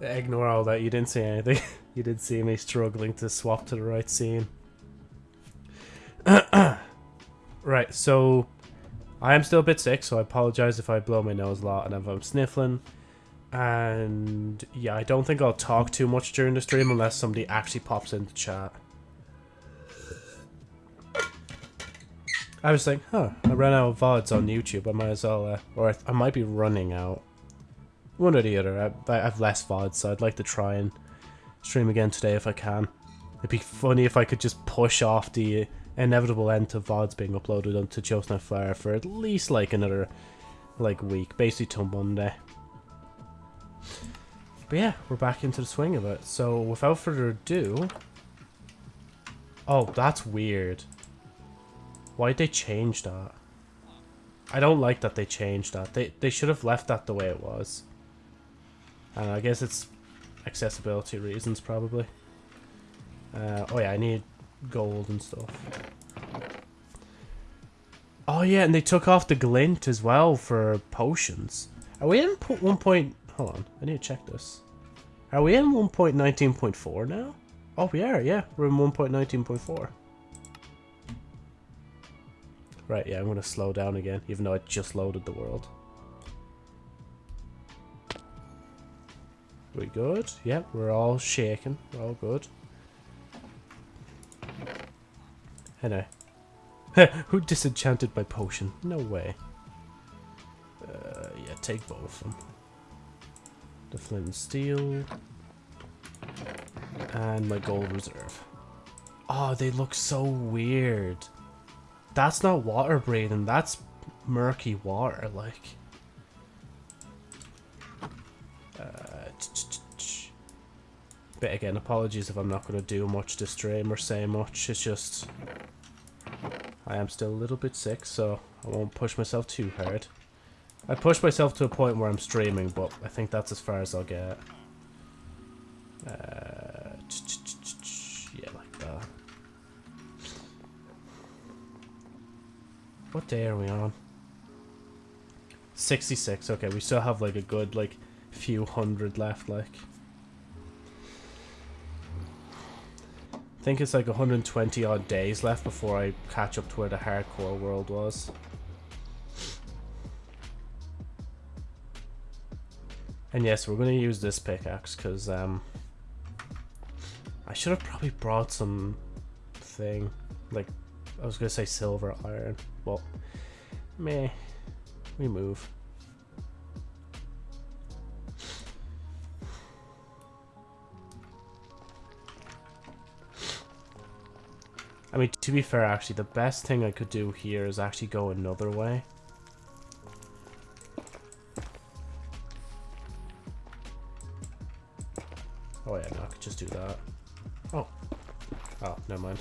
Ignore all that. You didn't see anything. you did see me struggling to swap to the right scene. right, so I am still a bit sick, so I apologize if I blow my nose a lot and if I'm sniffling. And yeah, I don't think I'll talk too much during the stream unless somebody actually pops into chat. I was like, huh, I ran out of VODs on YouTube. I might as well, uh, or I, I, might be running out. One or the other. I, I have less VODs, so I'd like to try and stream again today if I can. It'd be funny if I could just push off the inevitable end to VODs being uploaded onto Joe's Fire for at least like another like week, basically till Monday. But yeah, we're back into the swing of it. So without further ado... Oh, that's weird. Why'd they change that? I don't like that they changed that. They, they should have left that the way it was. And I guess it's accessibility reasons, probably. Uh, oh yeah, I need gold and stuff. Oh yeah, and they took off the glint as well for potions. Are we in one point... Hold on, I need to check this. Are we in 1.19.4 now? Oh, we are, yeah. We're in 1.19.4. Right, yeah, I'm going to slow down again, even though I just loaded the world. We good? Yep, we're all shaking. We're all good. Hello. Who disenchanted my potion? No way. Uh, yeah, take both of them. The flint and steel. And my gold reserve. Oh, they look so weird. That's not water breathing, that's murky water, like. But again, apologies if I'm not going to do much to stream or say much. It's just... I am still a little bit sick, so I won't push myself too hard. I push myself to a point where I'm streaming, but I think that's as far as I'll get. Uh, yeah, like that. What day are we on? 66. Okay, we still have like a good like few hundred left, like. I think it's like 120 odd days left before I catch up to where the hardcore world was. And yes, we're going to use this pickaxe because um, I should have probably brought some thing. Like, I was going to say silver iron. Well, meh. We move. I mean, to be fair, actually, the best thing I could do here is actually go another way. Oh yeah, no, I could just do that. Oh. Oh, never mind.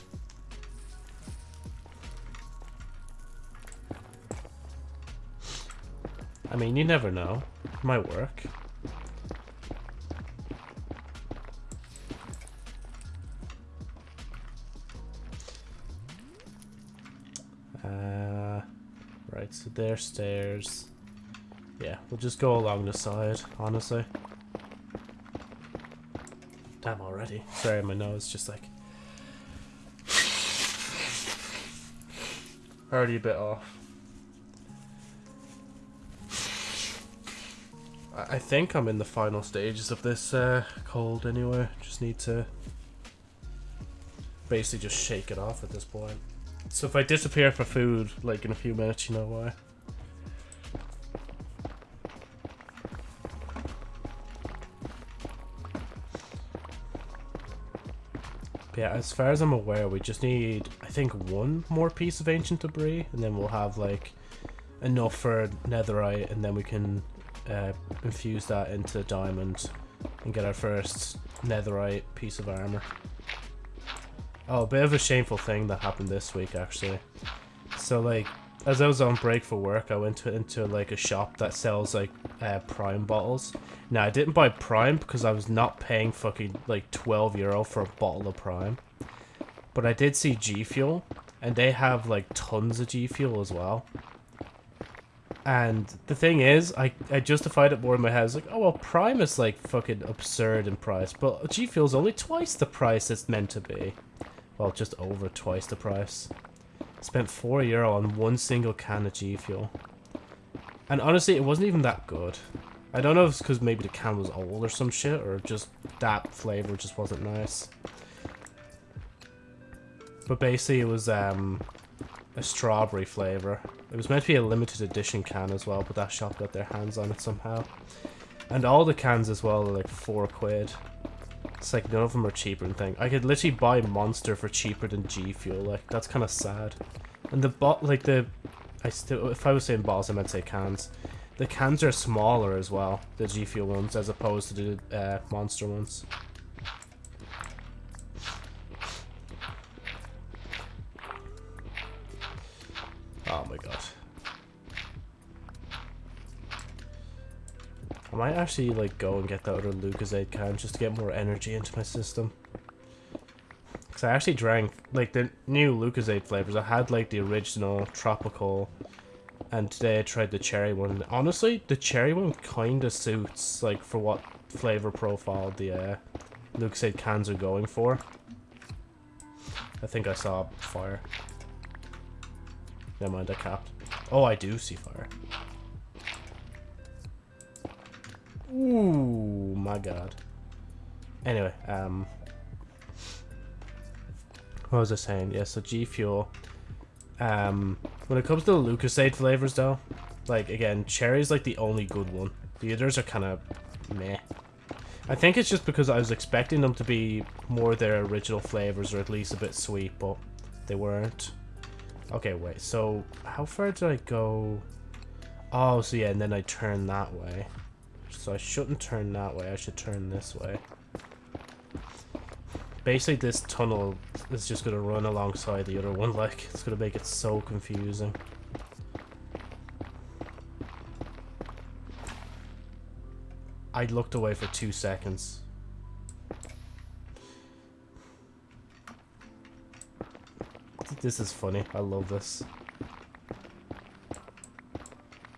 I mean, you never know. It might work. So stairs. Yeah, we'll just go along the side, honestly. Damn already. Sorry, my nose just like... Already a bit off. I think I'm in the final stages of this uh, cold anyway. Just need to basically just shake it off at this point. So if I disappear for food, like in a few minutes, you know why. Yeah, as far as I'm aware, we just need, I think, one more piece of ancient debris, and then we'll have, like, enough for netherite, and then we can uh, infuse that into diamond and get our first netherite piece of armor. Oh, a bit of a shameful thing that happened this week, actually. So, like, as I was on break for work, I went to, into like a shop that sells like uh, Prime bottles. Now I didn't buy Prime because I was not paying fucking like 12 euro for a bottle of Prime. But I did see G Fuel, and they have like tons of G Fuel as well. And the thing is, I, I justified it more in my head. I was like, oh, well, Prime is like fucking absurd in price. But G Fuel's only twice the price it's meant to be. Well, just over twice the price. Spent 4 euro on one single can of G Fuel. And honestly, it wasn't even that good. I don't know if it's because maybe the can was old or some shit, or just that flavor just wasn't nice. But basically, it was um, a strawberry flavor. It was meant to be a limited edition can as well, but that shop got their hands on it somehow. And all the cans as well are like four quid. It's like none of them are cheaper than thing. I could literally buy Monster for cheaper than G Fuel. Like that's kind of sad. And the bot, like the, I still, if I was saying bottles, I meant say cans. The cans are smaller as well, the G Fuel ones, as opposed to the uh, Monster ones. Oh my god. I might actually like go and get the other Lucozade can just to get more energy into my system. Cause I actually drank like the new Lucozade flavors. I had like the original tropical, and today I tried the cherry one. Honestly, the cherry one kind of suits like for what flavor profile the uh, Lucozade cans are going for. I think I saw fire. Never mind, I capped. Oh, I do see fire. Ooh, my god. Anyway, um... What was I saying? Yeah, so G Fuel. Um, when it comes to the Lucozade flavors, though, like, again, cherry's like the only good one. The others are kind of meh. I think it's just because I was expecting them to be more their original flavors, or at least a bit sweet, but they weren't. Okay, wait, so how far did I go? Oh, so yeah, and then I turn that way. So I shouldn't turn that way, I should turn this way. Basically, this tunnel is just going to run alongside the other one, like, it's going to make it so confusing. I looked away for two seconds. This is funny. I love this.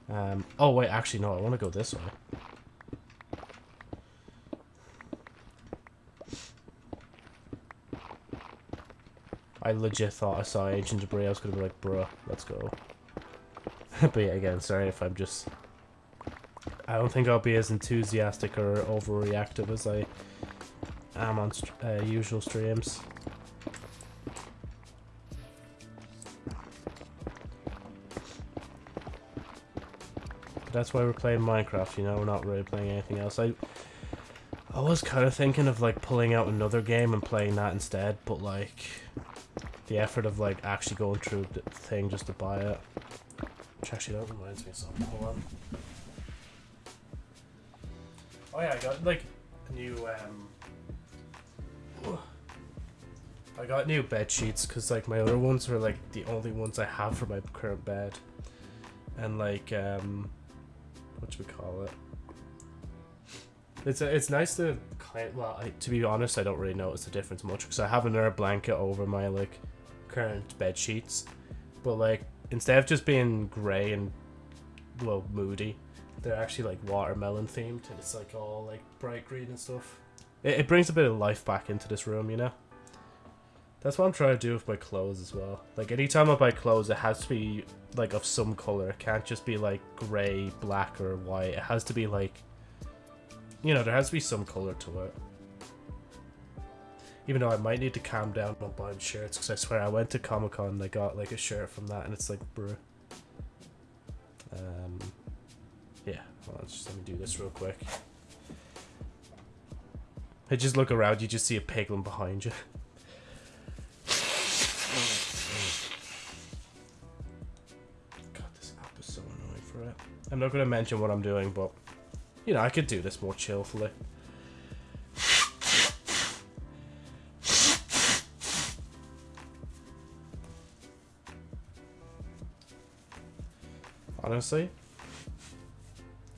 Um, oh, wait, actually, no, I want to go this way. I legit thought I saw ancient debris. I was going to be like, bruh, let's go. but yeah, again, sorry if I'm just... I don't think I'll be as enthusiastic or overreactive as I am on uh, usual streams. that's why we're playing Minecraft, you know, we're not really playing anything else. I I was kind of thinking of like pulling out another game and playing that instead, but like the effort of like actually going through the thing just to buy it. Which actually that reminds me of something. Hold on. Oh yeah, I got like a new um I got new bed sheets because like my other ones were like the only ones I have for my current bed. And like um what should we call it? It's a, it's nice to kind. well I, to be honest I don't really notice the difference much because I have another blanket over my like current bed sheets, but like instead of just being grey and well moody, they're actually like watermelon themed and it's like all like bright green and stuff. It, it brings a bit of life back into this room, you know. That's what I'm trying to do with my clothes as well. Like anytime I buy clothes, it has to be like of some color. It can't just be like gray, black, or white. It has to be like, you know, there has to be some color to it. Even though I might need to calm down on buying shirts, because I swear I went to Comic Con and I got like a shirt from that, and it's like, bruh. Um, yeah, well, let's just let me do this real quick. I just look around, you just see a piglin behind you. God, this app is so annoying for it. I'm not going to mention what I'm doing, but, you know, I could do this more chillfully. Honestly,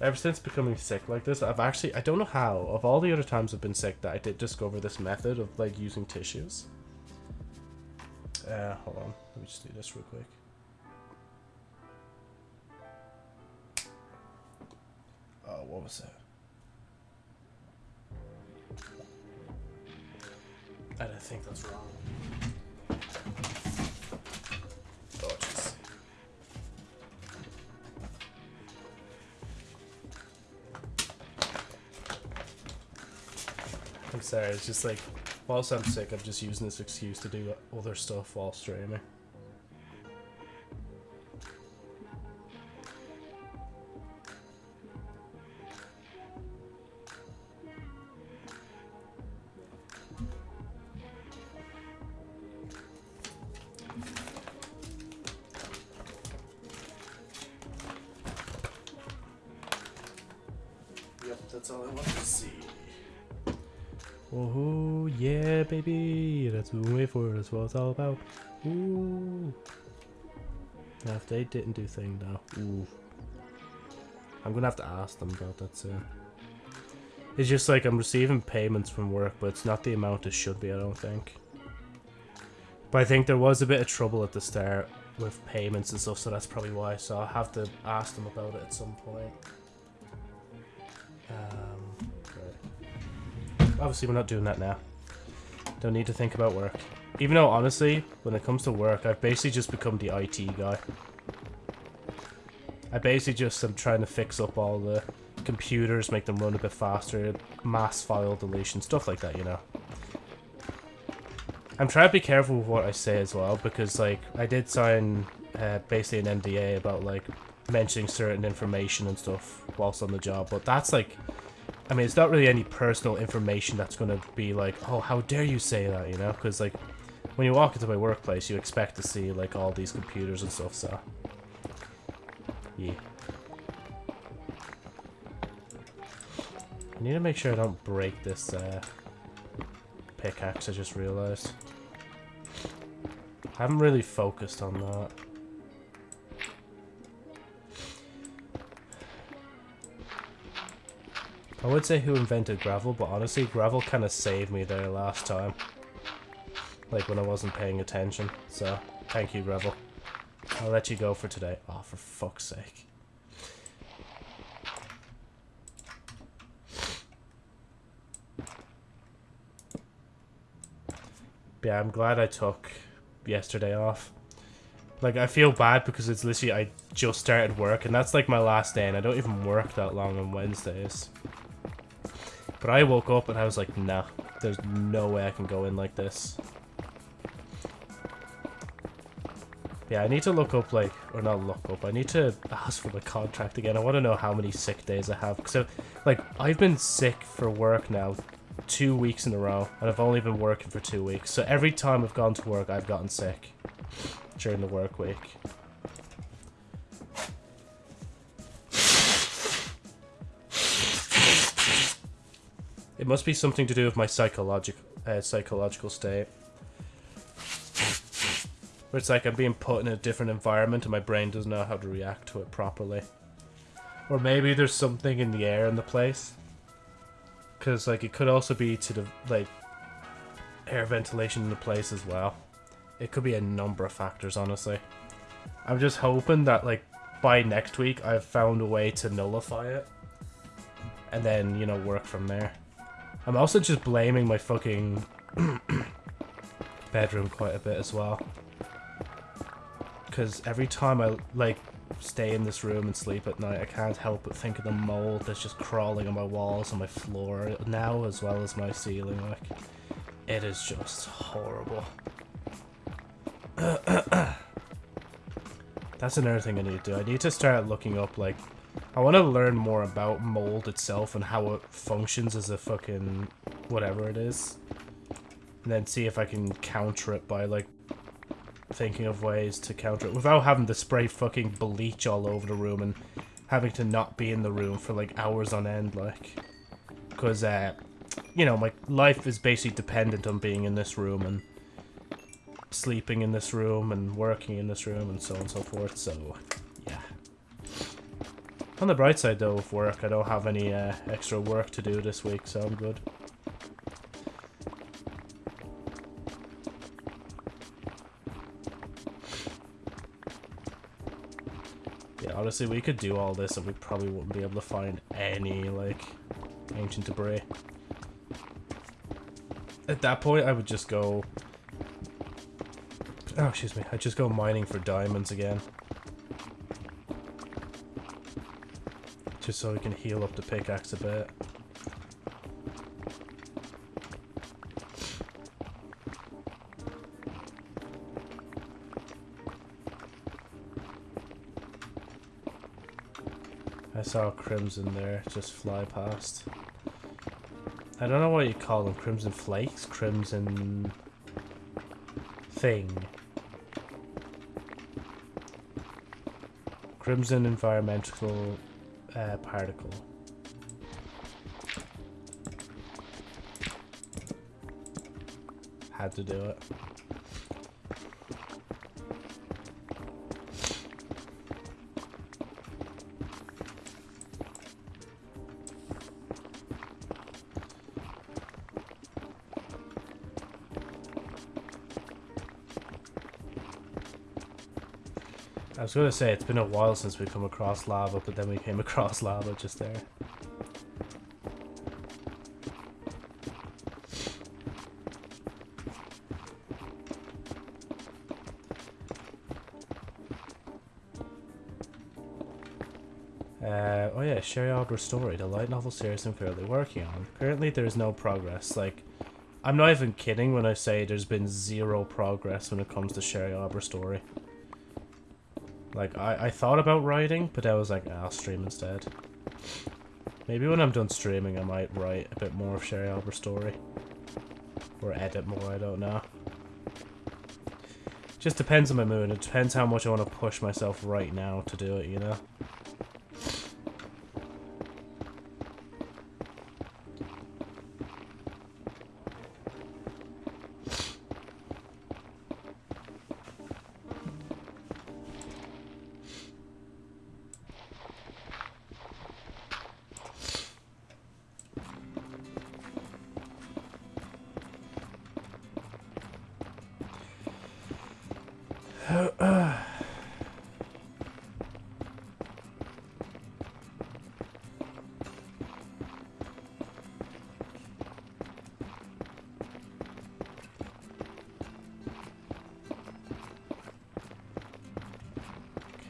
ever since becoming sick like this, I've actually, I don't know how, of all the other times I've been sick, that I did discover this method of, like, using tissues. Uh, hold on, let me just do this real quick. Oh, what was that? I don't think that's wrong. Sorry, it's just like, whilst I'm sick, I'm just using this excuse to do other stuff while streaming. Yep, that's all I want to see. Oh yeah, baby, that's what we wait for. That's what it's all about. Ooh. Now, if they didn't do thing now, ooh, I'm gonna have to ask them about that soon. Uh, it's just like I'm receiving payments from work, but it's not the amount it should be. I don't think. But I think there was a bit of trouble at the start with payments and stuff, so that's probably why. So I'll have to ask them about it at some point. Obviously, we're not doing that now. Don't need to think about work. Even though, honestly, when it comes to work, I've basically just become the IT guy. I basically just am trying to fix up all the computers, make them run a bit faster, mass file deletion, stuff like that, you know. I'm trying to be careful with what I say as well, because, like, I did sign uh, basically an NDA about, like, mentioning certain information and stuff whilst on the job, but that's, like, I mean, it's not really any personal information that's going to be like, oh, how dare you say that, you know? Because, like, when you walk into my workplace, you expect to see, like, all these computers and stuff, so... Yeah. I need to make sure I don't break this, uh, pickaxe, I just realized. I haven't really focused on that. I would say who invented gravel, but honestly, gravel kind of saved me there last time. Like when I wasn't paying attention. So, thank you, gravel. I'll let you go for today. Oh, for fuck's sake. Yeah, I'm glad I took yesterday off. Like, I feel bad because it's literally, I just started work, and that's like my last day, and I don't even work that long on Wednesdays. But I woke up and I was like, nah, there's no way I can go in like this. Yeah, I need to look up, like, or not look up, I need to ask for the contract again. I want to know how many sick days I have. So, like, I've been sick for work now two weeks in a row, and I've only been working for two weeks. So every time I've gone to work, I've gotten sick during the work week. It must be something to do with my psychological uh, psychological state. Where it's like I'm being put in a different environment and my brain doesn't know how to react to it properly. Or maybe there's something in the air in the place. Because, like, it could also be to the, like, air ventilation in the place as well. It could be a number of factors, honestly. I'm just hoping that, like, by next week I've found a way to nullify it. And then, you know, work from there. I'm also just blaming my fucking bedroom quite a bit as well. Because every time I, like, stay in this room and sleep at night, I can't help but think of the mold that's just crawling on my walls and my floor now, as well as my ceiling, like. It is just horrible. that's another thing I need to do. I need to start looking up, like, I want to learn more about mold itself and how it functions as a fucking whatever it is. And then see if I can counter it by, like, thinking of ways to counter it without having to spray fucking bleach all over the room and having to not be in the room for, like, hours on end, like. Because, uh, you know, my life is basically dependent on being in this room and sleeping in this room and working in this room and so on and so forth, so... On the bright side, though, of work, I don't have any uh, extra work to do this week, so I'm good. Yeah, honestly, we could do all this and we probably wouldn't be able to find any, like, ancient debris. At that point, I would just go... Oh, excuse me. I'd just go mining for diamonds again. Just so we can heal up the pickaxe a bit. I saw crimson there just fly past. I don't know what you call them. Crimson flakes? Crimson... thing. Crimson environmental uh, particle. Had to do it. Was gonna say it's been a while since we've come across lava, but then we came across lava just there. Uh, oh yeah, Sherry Arbor Story, the light novel series I'm currently working on. Currently there is no progress, like, I'm not even kidding when I say there's been zero progress when it comes to Sherry Arbor Story. Like, I, I thought about writing, but I was like, ah, I'll stream instead. Maybe when I'm done streaming, I might write a bit more of Sherry Arbor story. Or edit more, I don't know. Just depends on my mood. It depends how much I want to push myself right now to do it, you know?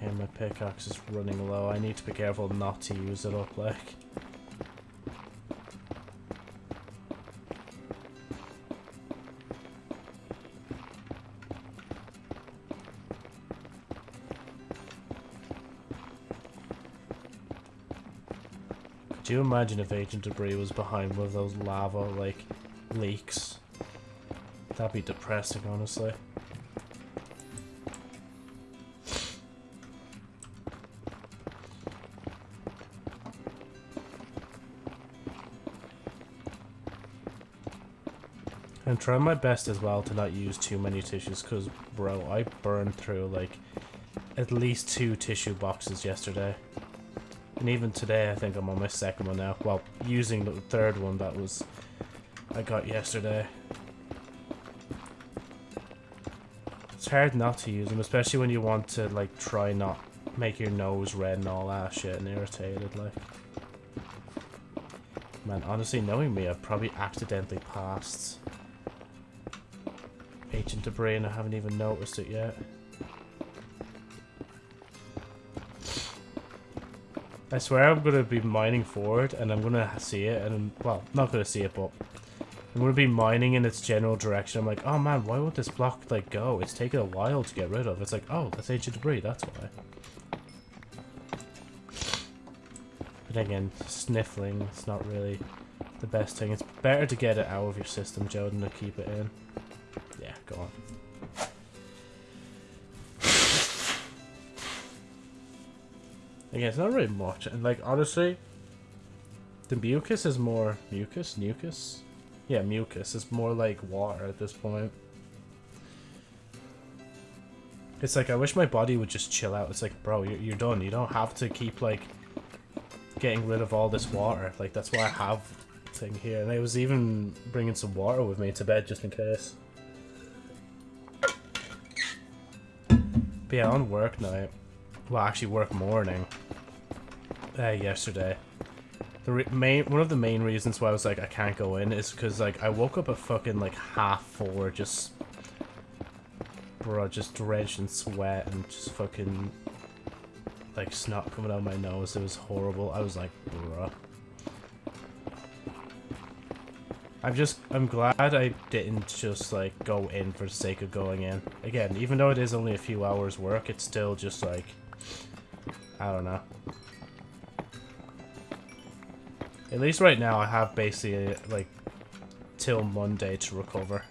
Okay, my pickaxe is running low. I need to be careful not to use it up, like. You imagine if ancient debris was behind one of those lava, like, leaks? That'd be depressing, honestly. I'm trying my best as well to not use too many tissues because, bro, I burned through like at least two tissue boxes yesterday. And even today, I think I'm on my second one now. Well, using the third one that was I got yesterday. It's hard not to use them, especially when you want to like try not make your nose red and all that shit and irritated like. Man, honestly, knowing me, I've probably accidentally passed ancient debris and I haven't even noticed it yet. I swear I'm going to be mining forward and I'm going to see it and, I'm, well, not going to see it, but I'm going to be mining in its general direction. I'm like, oh man, why would this block, like, go? It's taken a while to get rid of. It's like, oh, that's ancient debris, that's why. But again, sniffling, it's not really the best thing. It's better to get it out of your system, Joe, than to keep it in. Yeah, go on. Again, it's not really much, and like honestly, the mucus is more mucus, mucus. Yeah, mucus is more like water at this point. It's like I wish my body would just chill out. It's like, bro, you're, you're done. You don't have to keep like getting rid of all this water. Like that's why I have thing here, and I was even bringing some water with me to bed just in case. But yeah, on work night, well, actually work morning uh, yesterday. The main one of the main reasons why I was like I can't go in is because like I woke up at fucking like half four, just bro, just drenched in sweat and just fucking like snot coming out of my nose. It was horrible. I was like, bruh. I'm just, I'm glad I didn't just, like, go in for the sake of going in. Again, even though it is only a few hours work, it's still just, like, I don't know. At least right now I have basically, like, till Monday to recover.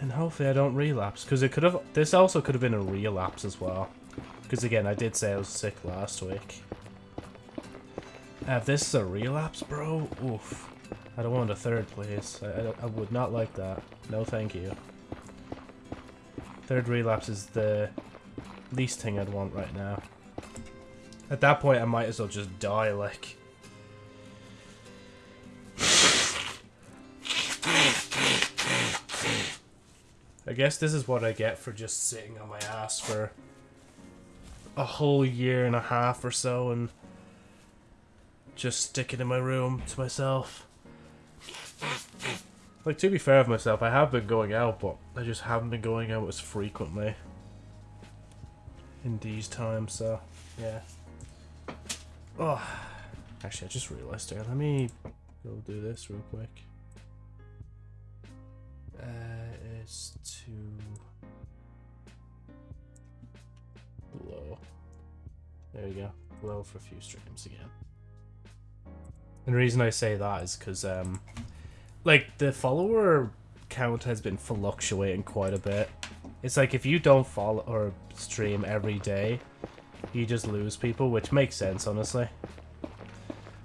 And hopefully I don't relapse, because it could have, this also could have been a relapse as well. Because again, I did say I was sick last week. If this is a relapse, bro, oof. I don't want a third, please. I, I, I would not like that. No, thank you. Third relapse is the least thing I'd want right now. At that point, I might as well just die, like... I guess this is what I get for just sitting on my ass for a whole year and a half or so and just sticking in my room to myself. Like, to be fair of myself, I have been going out, but I just haven't been going out as frequently in these times, so, yeah. Oh, actually, I just realized there. Let me go do this real quick. Uh, it's too low. There you go. Low for a few streams again. And the reason I say that is because, um, like, the follower count has been fluctuating quite a bit. It's like if you don't follow or stream every day, you just lose people, which makes sense, honestly.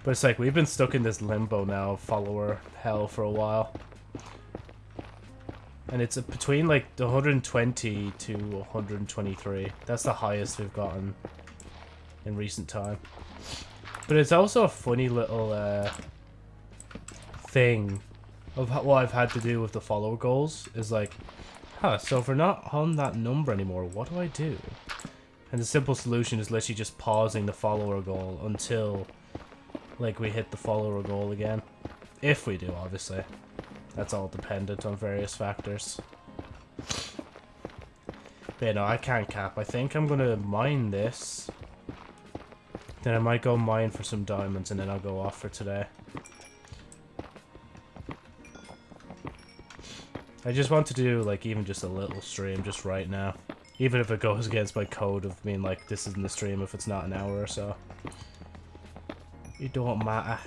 But it's like we've been stuck in this limbo now, follower hell, for a while. And it's between like 120 to 123. That's the highest we've gotten in recent time. But it's also a funny little uh, thing of what I've had to do with the follower goals. Is like, huh, so if we're not on that number anymore, what do I do? And the simple solution is literally just pausing the follower goal until like we hit the follower goal again. If we do, obviously. That's all dependent on various factors. But yeah, no, I can't cap. I think I'm gonna mine this then I might go mine for some diamonds and then I'll go off for today. I just want to do like even just a little stream just right now. Even if it goes against my code of being like this isn't the stream if it's not an hour or so. It don't matter.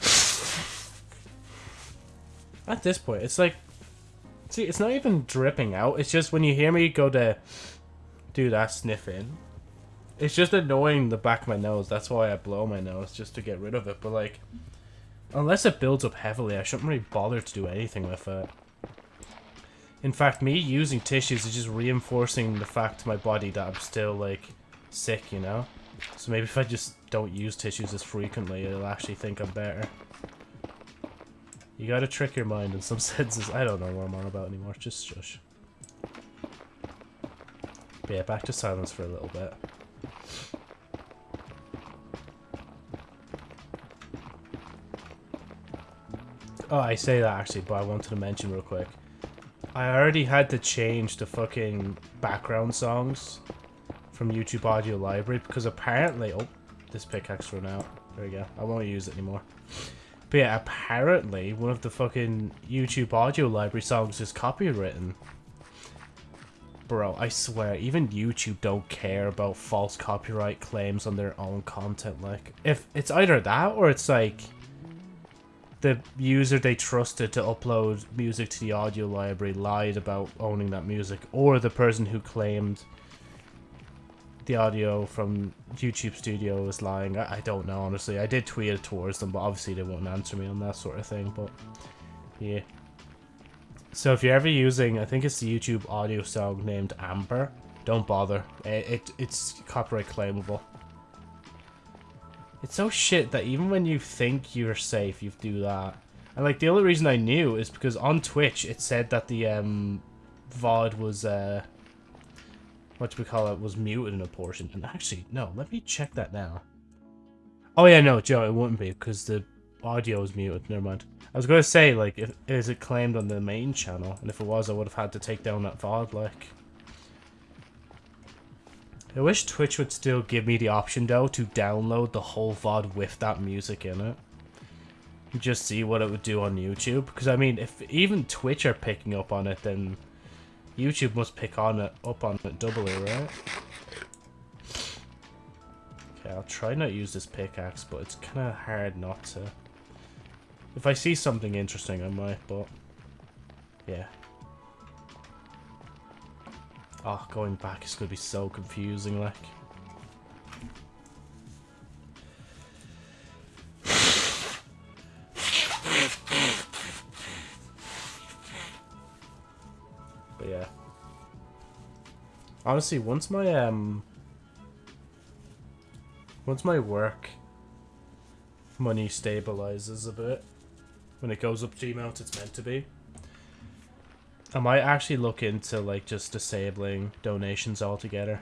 At this point, it's like... See, it's not even dripping out. It's just when you hear me go to do that sniffing, it's just annoying the back of my nose. That's why I blow my nose, just to get rid of it. But, like, unless it builds up heavily, I shouldn't really bother to do anything with it. In fact, me using tissues is just reinforcing the fact to my body that I'm still, like, sick, you know? So maybe if I just don't use tissues as frequently, it'll actually think I'm better. You gotta trick your mind in some senses. I don't know what I'm on about anymore. Just shush. But yeah, back to silence for a little bit. Oh, I say that actually, but I wanted to mention real quick. I already had to change the fucking background songs from YouTube Audio Library because apparently... Oh, this pickaxe run out. There we go. I won't use it anymore. But yeah, apparently one of the fucking YouTube audio library songs is copywritten. Bro, I swear, even YouTube don't care about false copyright claims on their own content. Like, if it's either that or it's like the user they trusted to upload music to the audio library lied about owning that music, or the person who claimed the audio from YouTube Studio is lying. I, I, don't know, honestly. I did tweet it towards them, but obviously they won't answer me on that sort of thing, but yeah. So if you're ever using, I think it's the YouTube audio song named Amber, don't bother. It, it It's copyright claimable. It's so shit that even when you think you're safe, you do that. And like the only reason I knew is because on Twitch it said that the um, VOD was uh, what do we call it was muted in a portion. And actually, no, let me check that now. Oh yeah, no, Joe, it wouldn't be because the audio is muted. Never mind. I was gonna say like, if, is it claimed on the main channel? And if it was, I would have had to take down that VOD. Like. I wish Twitch would still give me the option though to download the whole VOD with that music in it. Just see what it would do on YouTube. Because I mean, if even Twitch are picking up on it, then YouTube must pick on it up on it doubly, right? Okay, I'll try not to use this pickaxe, but it's kind of hard not to. If I see something interesting, I might, but yeah. Oh, going back is going to be so confusing, like. But yeah. Honestly, once my, um... Once my work money stabilizes a bit, when it goes up amount it's meant to be, I might actually look into like just disabling donations altogether.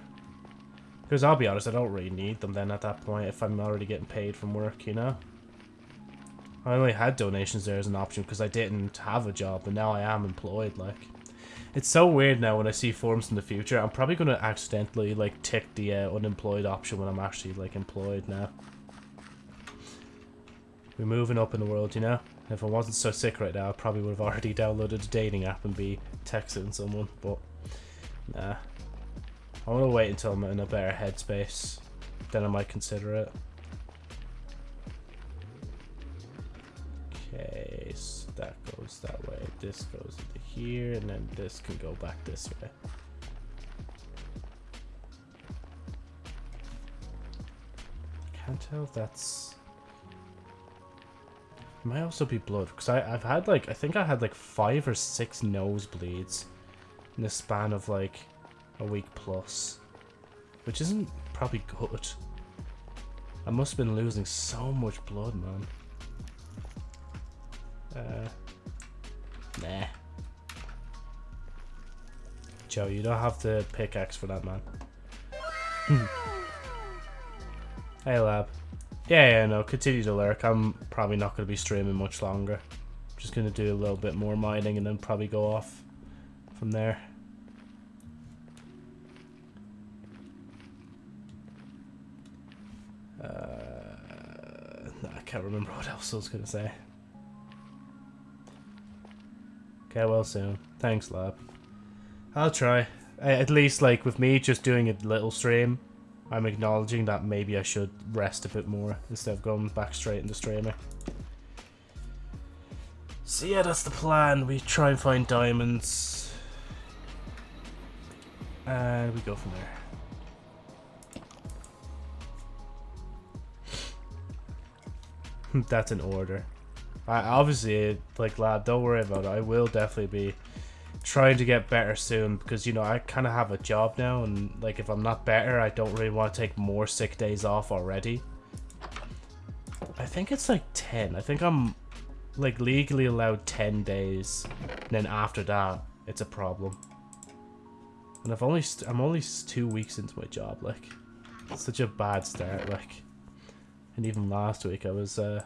Because I'll be honest, I don't really need them then at that point if I'm already getting paid from work, you know? I only had donations there as an option because I didn't have a job, but now I am employed, like. It's so weird now when I see forms in the future. I'm probably going to accidentally, like, tick the uh, unemployed option when I'm actually, like, employed now. We're moving up in the world, you know? If I wasn't so sick right now, I probably would have already downloaded a dating app and be texting someone, but nah. I want to wait until I'm in a better headspace, then I might consider it. Okay, so that goes that way, this goes into here, and then this can go back this way. Can't tell if that's it might also be blood, because I've had like, I think I had like five or six nosebleeds in the span of like a week plus, which isn't probably good. I must have been losing so much blood, man. Uh, nah. Joe, you don't have the pickaxe for that, man. hey, lab. Yeah, yeah, no, continue to lurk. I'm probably not going to be streaming much longer. Just going to do a little bit more mining and then probably go off from there. Uh, I can't remember what else I was going to say. Okay, well soon. Thanks, lab. I'll try. At least, like, with me just doing a little stream, I'm acknowledging that maybe I should rest a bit more instead of going back straight into streaming. So yeah, that's the plan. We try and find diamonds. And we go from there. that's an order. I obviously, like, lad, don't worry about it. I will definitely be trying to get better soon because you know I kind of have a job now and like if I'm not better I don't really want to take more sick days off already. I think it's like 10 I think I'm like legally allowed 10 days and then after that it's a problem. And I've only I'm only two weeks into my job like such a bad start like. And even last week I was uh,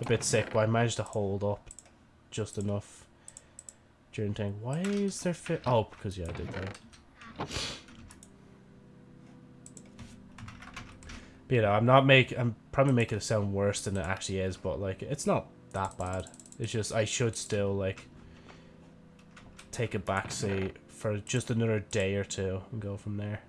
a bit sick but I managed to hold up just enough during tank. Why is there fit? Oh, because yeah, I did that. But, you know, I'm not making. I'm probably making it sound worse than it actually is, but like, it's not that bad. It's just I should still like take a backseat for just another day or two and go from there.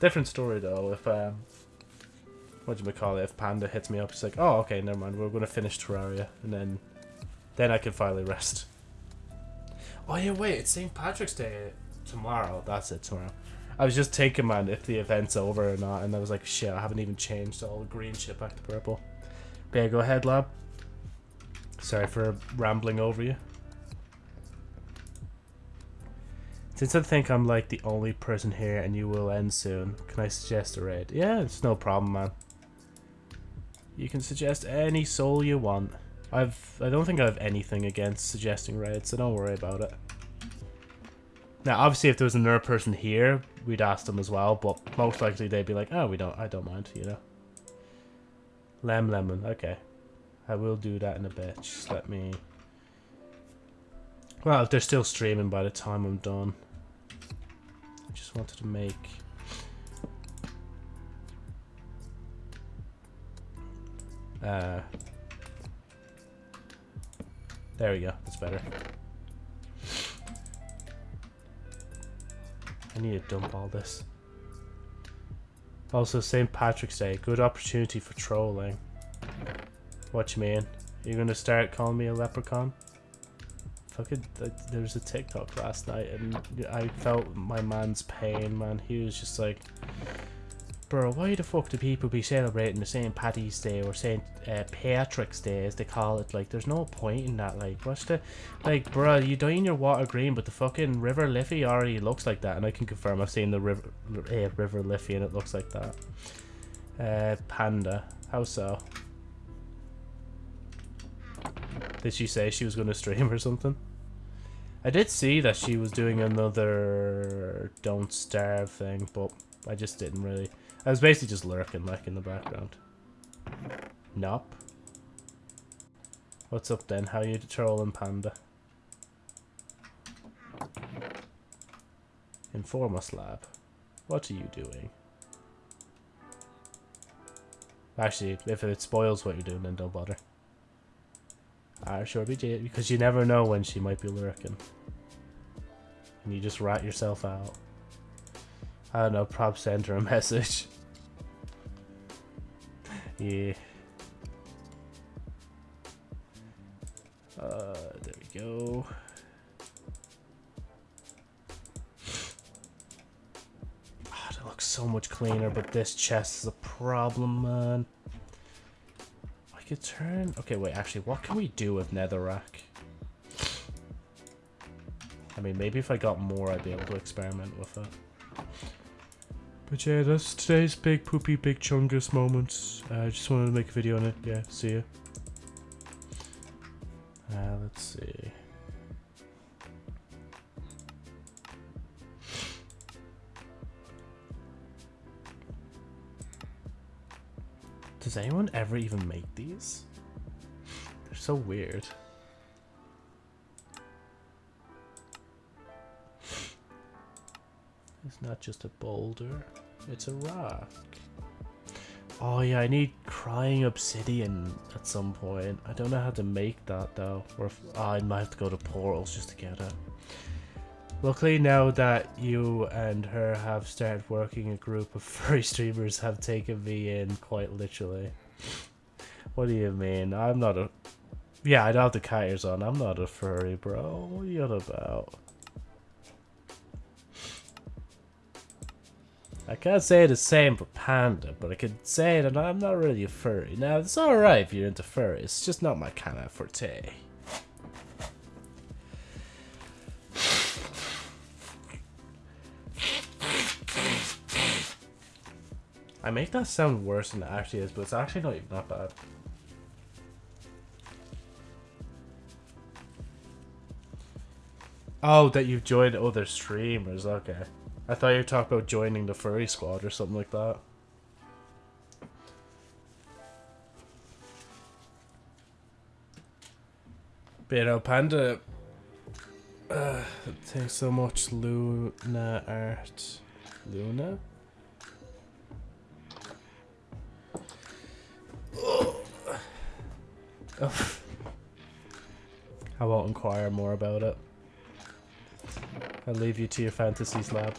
Different story though. If um, what do you call it? If Panda hits me up, he's like, "Oh, okay, never mind. We're gonna finish Terraria, and then, then I can finally rest." Oh yeah, wait. It's St. Patrick's Day tomorrow. That's it. Tomorrow. I was just taking man if the event's over or not, and I was like, "Shit, I haven't even changed all the green shit back to purple." But yeah, go ahead, lab. Sorry for rambling over you. Since I think I'm like the only person here and you will end soon, can I suggest a raid? Yeah, it's no problem, man. You can suggest any soul you want. I've I don't think I have anything against suggesting raids, so don't worry about it. Now, obviously, if there was another person here, we'd ask them as well, but most likely they'd be like, "Oh, we don't. I don't mind," you know. Lem lemon. Okay, I will do that in a bit. Just let me. Well, they're still streaming by the time I'm done. Just wanted to make. Uh, there we go. That's better. I need to dump all this. Also, St. Patrick's Day. Good opportunity for trolling. What you mean? You're gonna start calling me a leprechaun? Fucking, there was a TikTok last night and I felt my man's pain, man. He was just like, Bro, why the fuck do people be celebrating the St. Paddy's Day or St. Uh, Patrick's Day as they call it? Like, there's no point in that. Like, what's the... Like, bro, you dyeing your water green, but the fucking River Liffey already looks like that. And I can confirm I've seen the River, uh, river Liffey and it looks like that. Uh, Panda. How so? Did she say she was going to stream or something? I did see that she was doing another Don't Starve thing, but I just didn't really... I was basically just lurking like in the background. Nope. What's up then? How you trolling Panda? Inform us, lab. What are you doing? Actually, if it spoils what you're doing, then don't bother. Ah, sure be because you never know when she might be lurking. And you just rat yourself out. I don't know, prop send her a message. yeah. Uh, there we go. Oh, that looks so much cleaner, but this chest is a problem, man. Turn... Okay, wait, actually, what can we do with netherrack? I mean, maybe if I got more, I'd be able to experiment with it. But yeah, that's today's big poopy big chungus moments. I uh, just wanted to make a video on it. Yeah, see ya. Uh, let's see. Does anyone ever even make these? They're so weird. It's not just a boulder, it's a rock. Oh yeah, I need crying obsidian at some point. I don't know how to make that though. Or if, oh, I might have to go to portals just to get it. Luckily now that you and her have started working, a group of furry streamers have taken me in quite literally. What do you mean? I'm not a... Yeah, I don't have the cat on. I'm not a furry, bro. What are you on about? I can't say the same for Panda, but I can say that I'm not really a furry. Now, it's alright if you're into furry, it's just not my kind of forte. I make that sound worse than it actually is, but it's actually not even that bad. Oh, that you've joined other streamers, okay. I thought you were talking about joining the furry squad or something like that. But you know, Panda uh, thanks so much, Luna Art. Luna? I won't inquire more about it. I'll leave you to your fantasies, lab.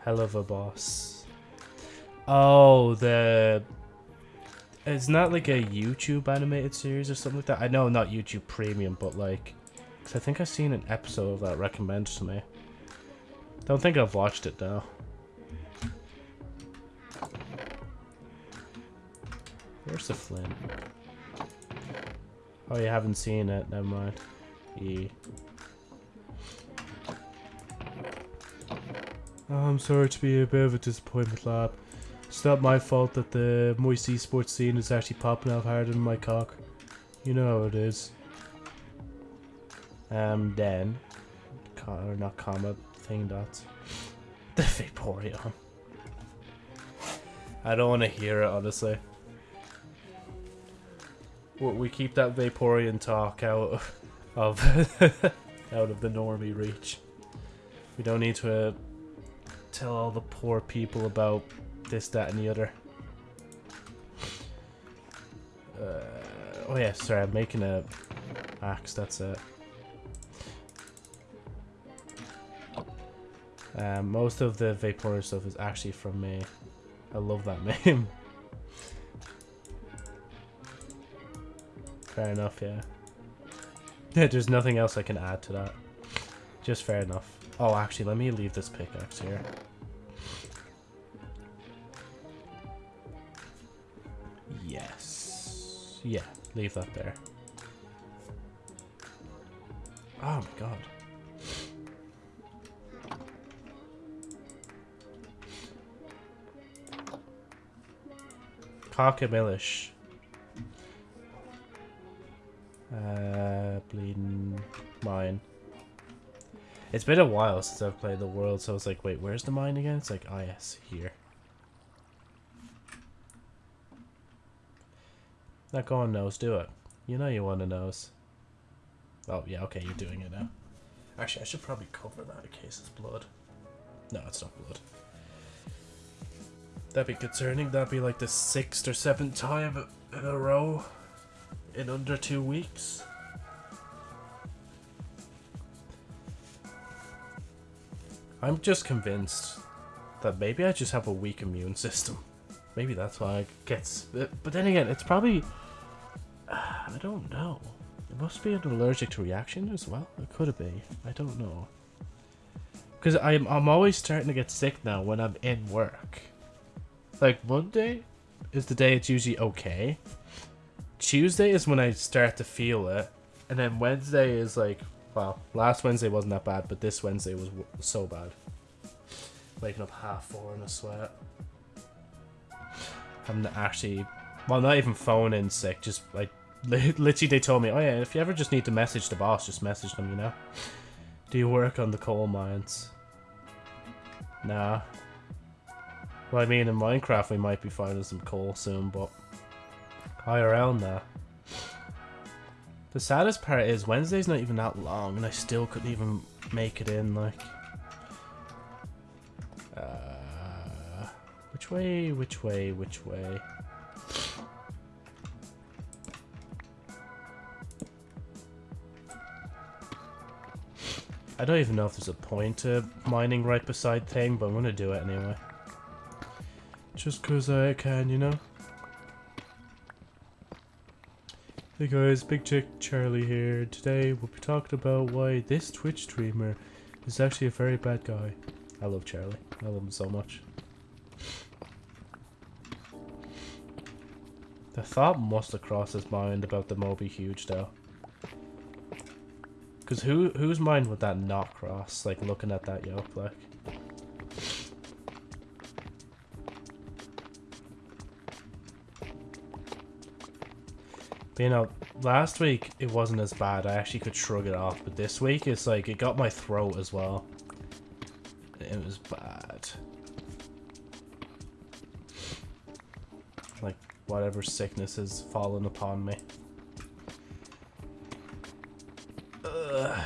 Hell of a boss. Oh, the... It's not like a YouTube animated series or something like that. I know not YouTube Premium, but like... Cause I think I've seen an episode of that recommended to me. Don't think I've watched it though. Where's the flint? Oh, you haven't seen it. Never mind. E. Oh, I'm sorry to be a bit of a disappointment, lab. It's not my fault that the moist esports scene is actually popping out harder than my cock. You know how it is. Um, then, or not comma, thing dots. The Vaporeon. I don't want to hear it, honestly. We keep that Vaporeon talk out of out of the normie reach. We don't need to uh, tell all the poor people about this, that, and the other. Uh, oh yeah, sorry, I'm making a axe, that's it. Um, most of the Vaporeon stuff is actually from me. I love that name. Fair enough, yeah. There's nothing else I can add to that. Just fair enough. Oh, actually, let me leave this pickaxe here. Yes. Yeah, leave that there. Oh my god. Cockamillish. Uh, bleeding mine. It's been a while since I've played the world, so I was like, wait, where's the mine again? It's like, oh yes, here. Not going nose, do it. You know you want a nose. Oh, yeah, okay, you're doing it now. Actually, I should probably cover that in case it's blood. No, it's not blood. That'd be concerning. That'd be like the sixth or seventh time in a row in under two weeks. I'm just convinced that maybe I just have a weak immune system. Maybe that's why I get... But then again, it's probably... I don't know. It must be an allergic reaction as well. It could be. I don't know. Because I'm, I'm always starting to get sick now when I'm in work. Like, Monday is the day it's usually okay. Tuesday is when I start to feel it. And then Wednesday is like, well, last Wednesday wasn't that bad, but this Wednesday was so bad. Waking up half four in a sweat. I'm actually, well, not even phone in sick, just like, literally they told me, oh yeah, if you ever just need to message the boss, just message them, you know? Do you work on the coal mines? Nah. Well, I mean, in Minecraft we might be finding some coal soon, but IRL now. The saddest part is Wednesday's not even that long, and I still couldn't even make it in, like... Uh, which way, which way, which way? I don't even know if there's a point to mining right beside thing, but I'm gonna do it anyway. Just cause I can, you know? Hey guys, Big Chick Charlie here. Today we'll be talking about why this Twitch streamer is actually a very bad guy. I love Charlie. I love him so much. The thought must have crossed his mind about the Moby Huge though. Cause who whose mind would that not cross? Like looking at that yoke like. You know, last week it wasn't as bad. I actually could shrug it off. But this week it's like it got my throat as well. It was bad. Like whatever sickness has fallen upon me. Ugh.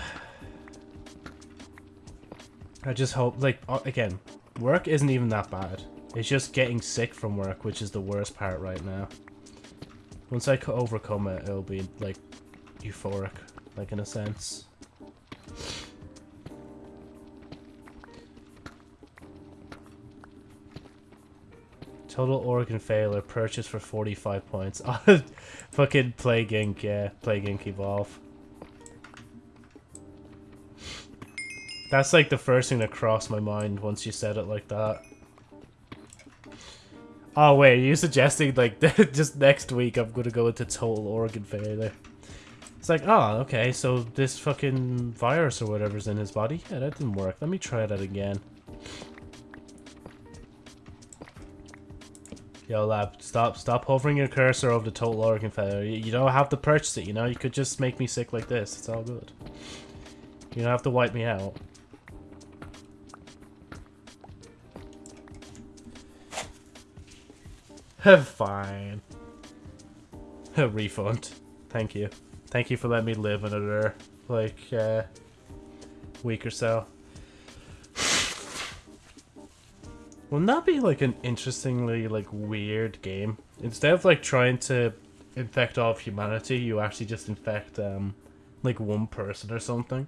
I just hope, like, again, work isn't even that bad. It's just getting sick from work, which is the worst part right now. Once I overcome it, it'll be, like, euphoric, like, in a sense. Total organ failure, purchase for 45 points. Fucking Plague Inc, yeah. Plague Inc Evolve. That's like the first thing that crossed my mind once you said it like that. Oh wait, you're you suggesting like just next week I'm gonna go into total organ failure? It's like, oh, okay, so this fucking virus or whatever's in his body. Yeah, that didn't work. Let me try that again. Yo, lab, stop, stop hovering your cursor over the total organ failure. You, you don't have to purchase it, you know? You could just make me sick like this. It's all good. You don't have to wipe me out. Fine. Refund. Thank you. Thank you for letting me live another, like, uh, week or so. Wouldn't that be like an interestingly like weird game? Instead of like trying to infect all of humanity, you actually just infect um like one person or something.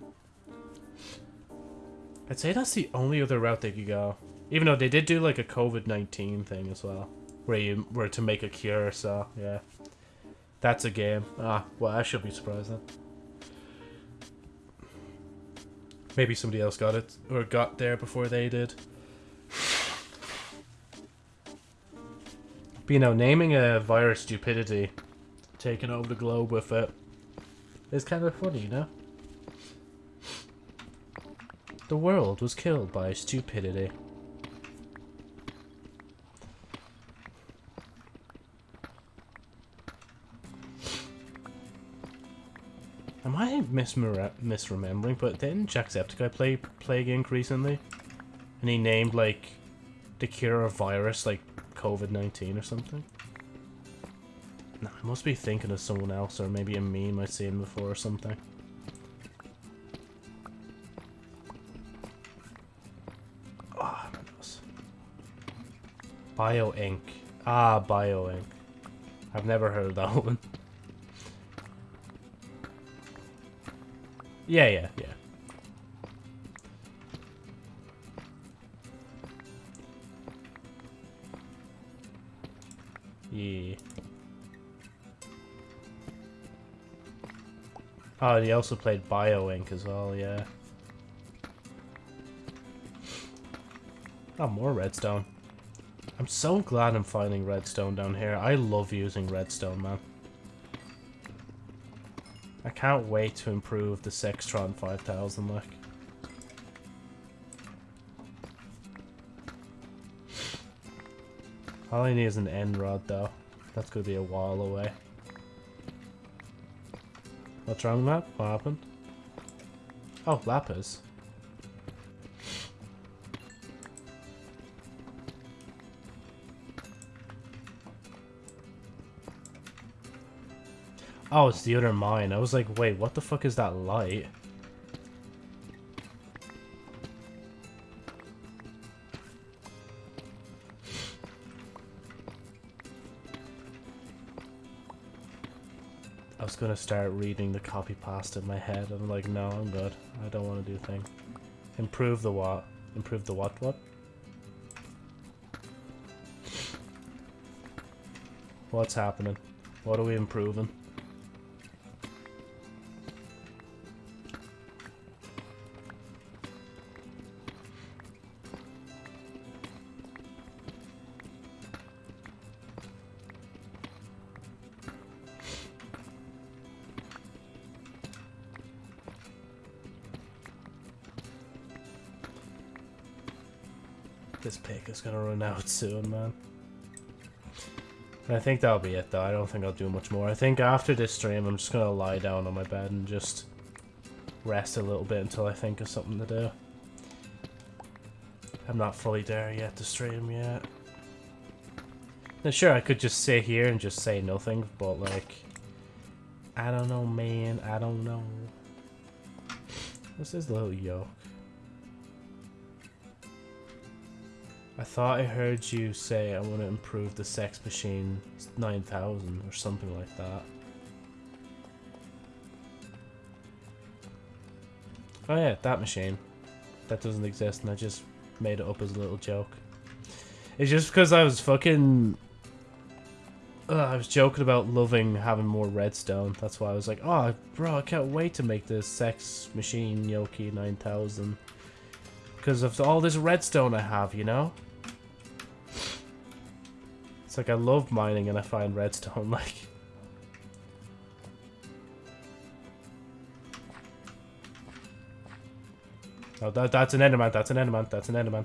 I'd say that's the only other route they could go. Even though they did do like a COVID nineteen thing as well. Where you were to make a cure, so yeah. That's a game. Ah, well I should be surprised then. Maybe somebody else got it or got there before they did. But you know, naming a virus stupidity, taking over the globe with it, is kind of funny, you know? The world was killed by stupidity. Am I misremembering? But didn't Jacksepticeye play Plague Inc. recently? And he named, like, the cure of virus, like, COVID-19 or something? Nah, I must be thinking of someone else, or maybe a meme I've seen before or something. Ah, oh, Bio Inc. Ah, Bio Inc. I've never heard of that one. Yeah, yeah, yeah. Yeah. Oh, he also played Bio BioInk as well, yeah. Oh, more redstone. I'm so glad I'm finding redstone down here. I love using redstone, man. Can't wait to improve the Sextron 5000, like. All I need is an end rod, though. That's gonna be a while away. What's wrong with that? What happened? Oh, lapis. Oh, it's the other mine. I was like, wait, what the fuck is that light? I was gonna start reading the copy pasta in my head. I'm like, no, I'm good. I don't want to do a thing. Improve the what? Improve the what what? What's happening? What are we improving? Gonna run out soon, man. I think that'll be it, though. I don't think I'll do much more. I think after this stream, I'm just gonna lie down on my bed and just rest a little bit until I think of something to do. I'm not fully there yet to stream yet. Now, sure, I could just sit here and just say nothing, but, like... I don't know, man. I don't know. What's This is little yoke. I thought I heard you say I want to improve the Sex Machine 9000 or something like that. Oh yeah, that machine. That doesn't exist and I just made it up as a little joke. It's just because I was fucking... Uh, I was joking about loving having more redstone. That's why I was like, oh, bro, I can't wait to make this Sex Machine Yoki 9000. Because of all this redstone I have, you know? It's like I love mining and I find redstone, like... Oh, that, that's an enderman, that's an enderman, that's an enderman.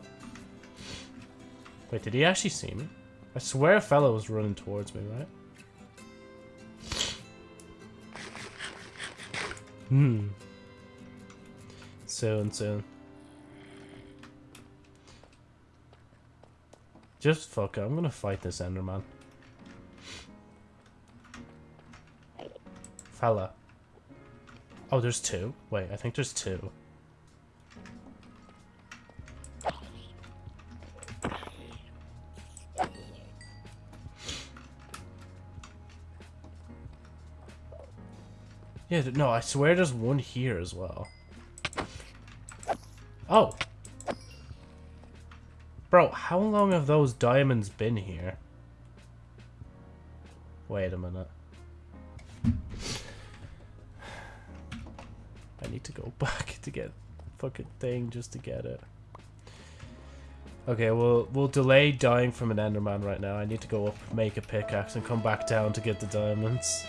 Wait, did he actually see me? I swear a fellow was running towards me, right? Hmm. Soon, soon. Just fuck it. I'm gonna fight this Enderman. Fella. Oh, there's two? Wait, I think there's two. Yeah, no, I swear there's one here as well. Oh! Bro, how long have those diamonds been here? Wait a minute. I need to go back to get the fucking thing just to get it. Okay, we'll we'll delay dying from an Enderman right now. I need to go up, make a pickaxe, and come back down to get the diamonds.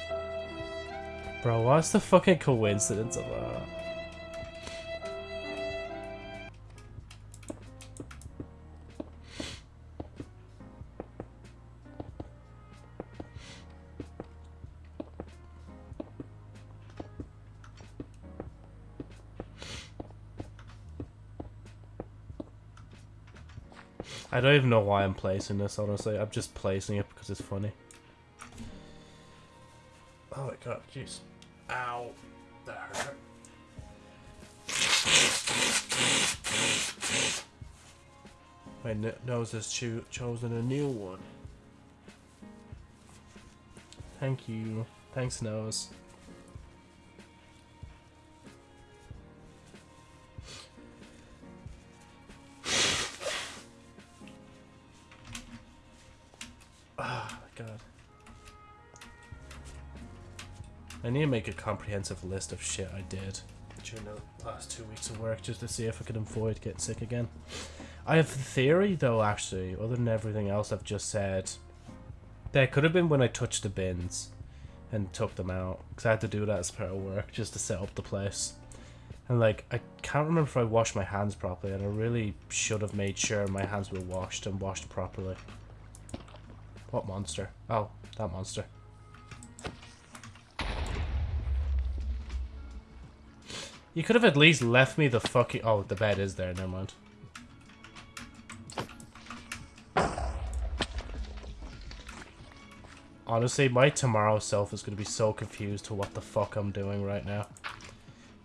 Bro, what's the fucking coincidence of that? I don't even know why I'm placing this, honestly. I'm just placing it because it's funny. Oh my god, jeez. Ow. That hurt. My nose has cho chosen a new one. Thank you. Thanks, nose. I need to make a comprehensive list of shit I did during the last two weeks of work just to see if I could avoid getting sick again. I have a theory though actually, other than everything else I've just said. That could have been when I touched the bins and took them out. Because I had to do that as part of work just to set up the place. And like, I can't remember if I washed my hands properly and I really should have made sure my hands were washed and washed properly. What monster? Oh, that monster. You could have at least left me the fucking... Oh, the bed is there. Never mind. Honestly, my tomorrow self is going to be so confused to what the fuck I'm doing right now.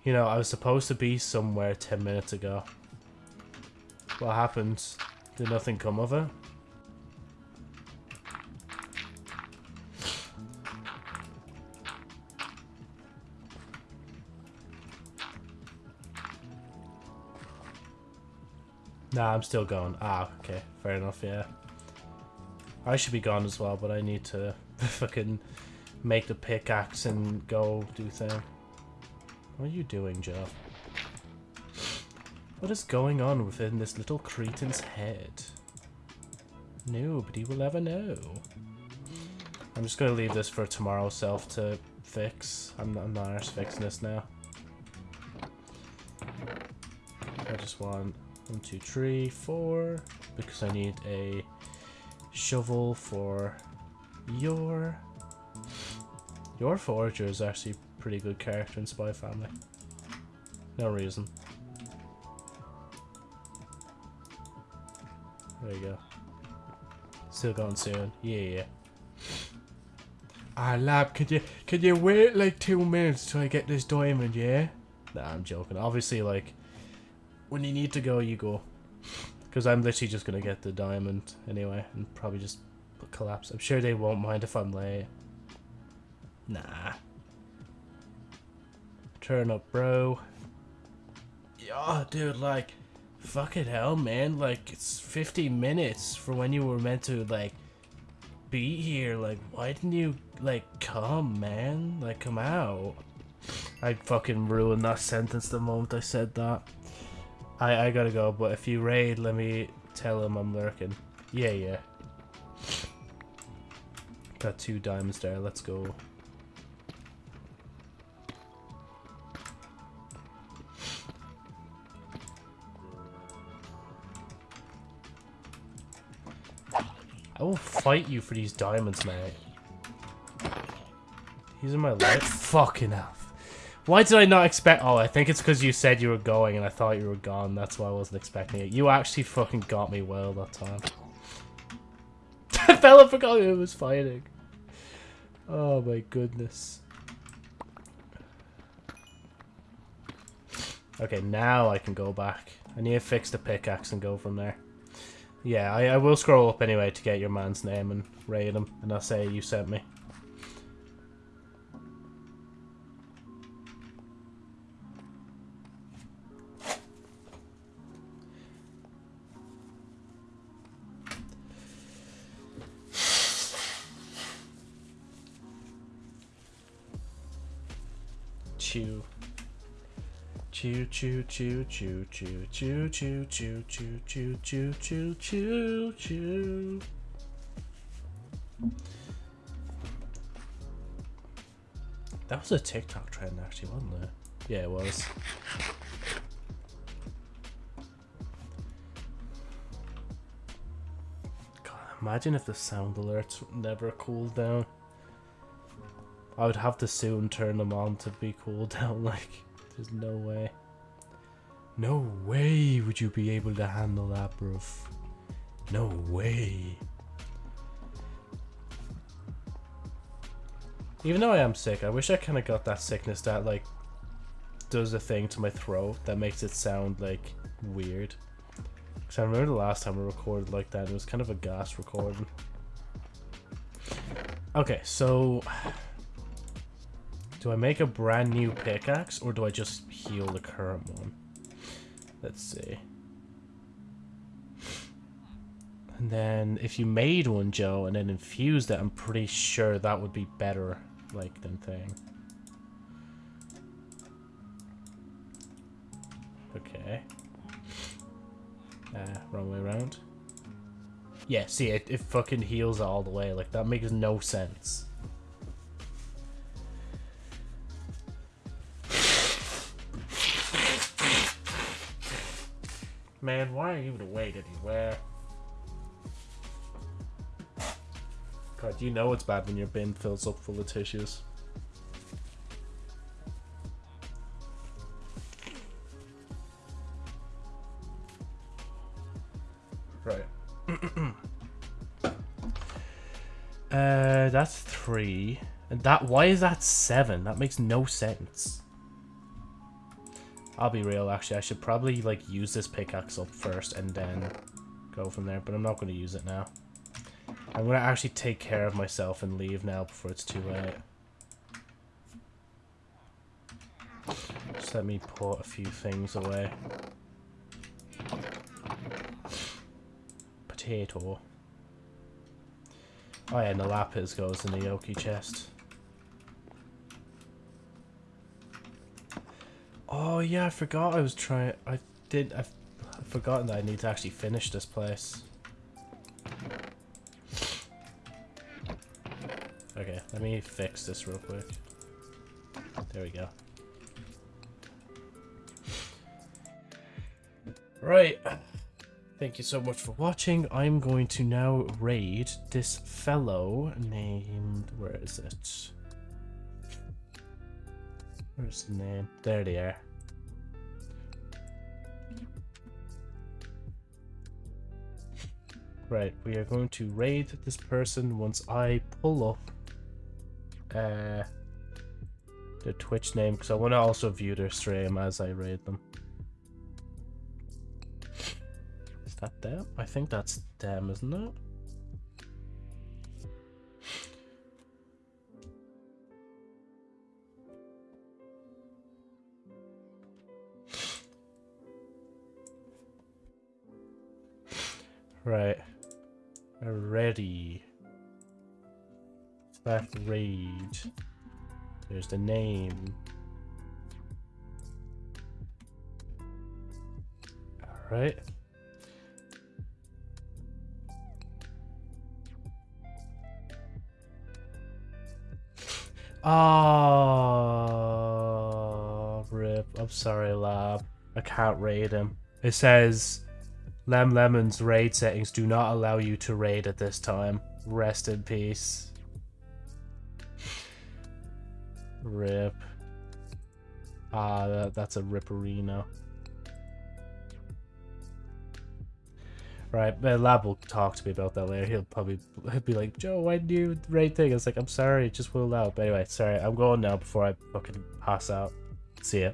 You know, I was supposed to be somewhere 10 minutes ago. What happened? Did nothing come of it? Nah, I'm still going. Ah, okay. Fair enough, yeah. I should be gone as well, but I need to fucking make the pickaxe and go do thing. What are you doing, Joe? What is going on within this little cretin's head? Nobody will ever know. I'm just gonna leave this for tomorrow self to fix. I'm, I'm not fixing this now. I just want one, two, three, four. Because I need a shovel for your... Yor Forger is actually a pretty good character in Spy Family. No reason. There you go. Still going soon. Yeah, yeah. Ah, lab, could you could you wait like two minutes till I get this diamond, yeah? Nah, I'm joking. Obviously, like, when you need to go, you go. Because I'm literally just going to get the diamond anyway and probably just collapse. I'm sure they won't mind if I'm late. Nah. Turn up, bro. Yeah, dude, like, fucking hell, man. Like, it's 50 minutes for when you were meant to, like, be here. Like, why didn't you, like, come, man? Like, come out. I fucking ruined that sentence the moment I said that. I, I gotta go, but if you raid, let me tell him I'm lurking. Yeah, yeah. Got two diamonds there, let's go. I will fight you for these diamonds, mate. These in my life. Fucking hell. Why did I not expect- Oh, I think it's because you said you were going and I thought you were gone. That's why I wasn't expecting it. You actually fucking got me well that time. I fell forgot who was fighting. Oh my goodness. Okay, now I can go back. I need to fix the pickaxe and go from there. Yeah, I, I will scroll up anyway to get your man's name and raid him, and I'll say you sent me. Choo choo choo choo choo choo choo choo choo choo choo choo choo. That was a TikTok trend actually, wasn't it? Yeah, it was. God, imagine if the sound alerts never cooled down. I would have to soon turn them on to be cooled down, like, there's no way. No way would you be able to handle that, bruv. No way. Even though I am sick, I wish I kind of got that sickness that, like, does a thing to my throat that makes it sound, like, weird. Because I remember the last time I recorded like that, it was kind of a gas recording. Okay, so... Do I make a brand new pickaxe, or do I just heal the current one? Let's see. And then, if you made one, Joe, and then infused it, I'm pretty sure that would be better, like, than thing. Okay. Uh, wrong way around. Yeah, see, it, it fucking heals all the way. Like, that makes no sense. Man, why are you to wait anywhere? God, you know it's bad when your bin fills up full of tissues. Right. uh, that's three. And that, why is that seven? That makes no sense. I'll be real, actually. I should probably, like, use this pickaxe up first and then go from there. But I'm not going to use it now. I'm going to actually take care of myself and leave now before it's too late. Just let me put a few things away. Potato. Oh yeah, and the lapis goes in the Yoki chest. Oh yeah, I forgot I was trying. I did. I've, I've forgotten that I need to actually finish this place. Okay, let me fix this real quick. There we go. Right. Thank you so much for watching. I'm going to now raid this fellow named... Where is it? Where's the name? There they are. Right, we are going to raid this person once I pull up uh, the Twitch name because I want to also view their stream as I raid them. Is that them? I think that's them, isn't it? Right. Ready. That raid. There's the name. Alright. Oh, rip. I'm sorry, lab. I can't raid him. It says Lem Lemon's raid settings do not allow you to raid at this time. Rest in peace. Rip. Ah, that, that's a ripperino. Right, uh, Lab will talk to me about that later. He'll probably he'll be like, Joe, why did you raid thing? I was like, I'm sorry, it just will out. But anyway, sorry, I'm going now before I fucking pass out. See ya.